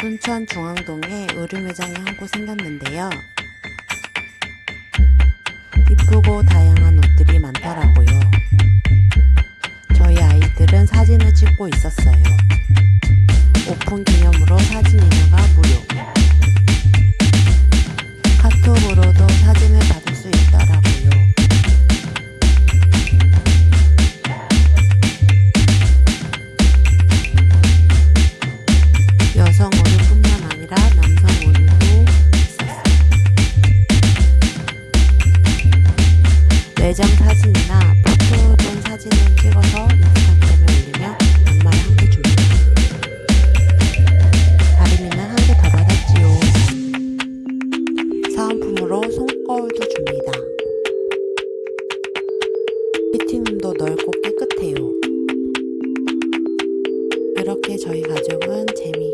순천 중앙동에 의류 매장이 한 곳 생겼는데요. 이쁘고 다양한 옷들이 많더라고요. 저희 아이들은 사진을 찍고 있었어요. 매장 사진이나 포토존 사진을 찍어서 인스타그램에 올리면 양말 한 개 줍니다. 다리미는 한 개 더 받았지요. 사은품으로 손거울도 줍니다. 피팅룸도 넓고 깨끗해요. 이렇게 저희 가족은 재미